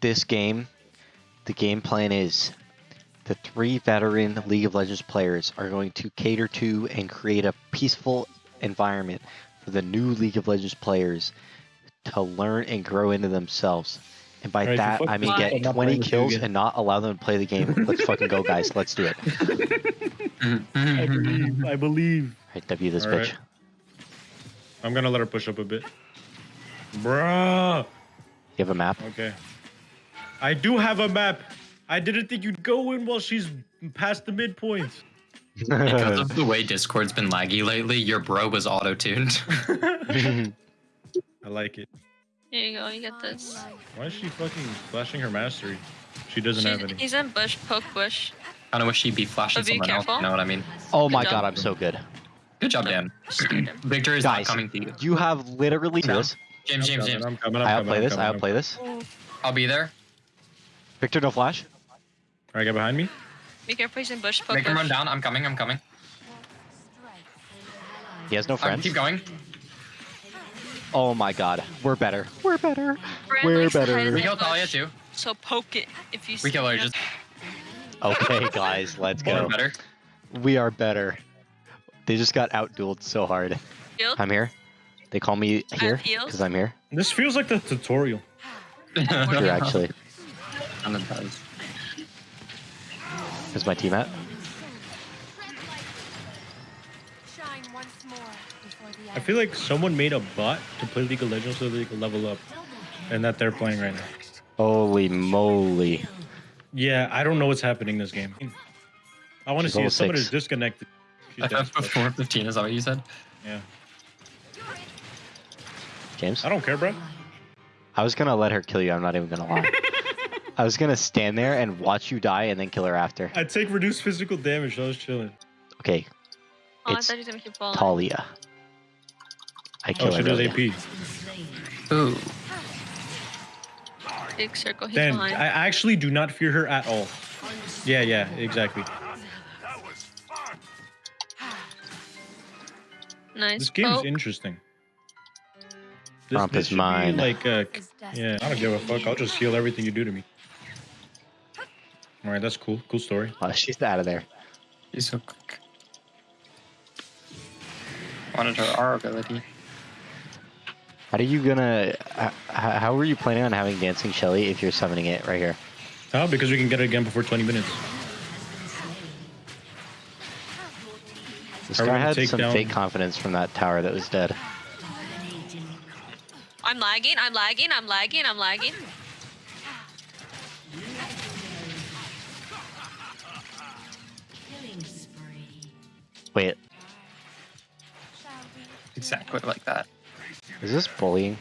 this game, the game plan is the three veteran League of Legends players are going to cater to and create a peaceful environment for the new League of Legends players to learn and grow into themselves. And by Alright, that, I mean get shit, I'm not 20 playing with you kills and not allow them to play the game. Let's fucking go, guys. Let's do it. I believe. I believe. Alright, W this Alright. bitch. I'm gonna let her push up a bit. Bruh. You have a map? Okay. I do have a map. I didn't think you'd go in while she's past the midpoint. Because of the way Discord's been laggy lately, your bro was auto-tuned. I like it. Here you go, you get this. Why is she fucking flashing her mastery? She doesn't have any. He's in bush, poke bush. I kind of wish she'd be flashing But be someone else. careful. You know what I mean? oh my Good god. I'm so good. Good job, Dan. Viktor is Guys, not coming to you. You have literally No. this. James, James, James. I'm coming, I'm I coming, outplay I'm this. coming, I I'm outplay coming. this. I'll be there. Viktor, no flash. Alright, get behind me. Be careful, he's in bush, poke Make him run down. I'm coming. I'm coming. He has no Um, friends. keep going. Oh my god, we're better. We're better. Brand We're likes better. We the kill Taliyah too. So poke it if you see We kill her. Just Okay, guys, let's go. we're better. We are better. They just got outdueled so hard. Shield. I'm here. They call me here because I'm here. This feels like the tutorial. True, actually. And it does. Is my team at? Shine once more before the I feel like someone made a bot to play League of Legends so they could level up. And that they're playing right now. Holy moly. Yeah, I don't know what's happening this game. I want to see if someone six. is disconnected. She's dead. FF before 15 is that what you said? Yeah. James? I don't care, bro. I was gonna let her kill you, I'm not even gonna lie. I was gonna stand there and watch you die and then kill her after. I take reduced physical damage. I was chilling. Okay, Oh, I thought he was gonna keep balling. Taliyah. I kill Oh, she does. AP. Ooh. Big circle, he's Then behind. I actually do not fear her at all. Yeah, yeah, exactly. nice. This game is poke. interesting. This, is should be mine. Like, uh, yeah, I don't give a fuck. I'll just heal everything you do to me. All right, that's cool. Cool story. Oh, she's out of there. He's so quick. Wanted her R ability. How are you gonna? h- h- How are you planning on having dancing Shelly if you're summoning it right here? Oh, because we can get it again before 20 minutes. This guy had some down- fake confidence from that tower that was dead. I'm lagging, I'm lagging, I'm lagging, I'm lagging. Wait, Exactly like that. is this bullying?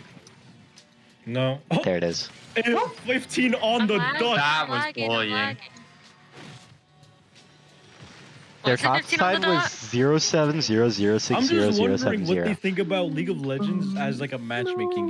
No. Oh, There it is. 15 on I'm the lagging, dot. That was lagging, bullying. Their top 15 on side the was dot? zero seven zero zero I'm just wondering what they zero. think about League of Legends as like a matchmaking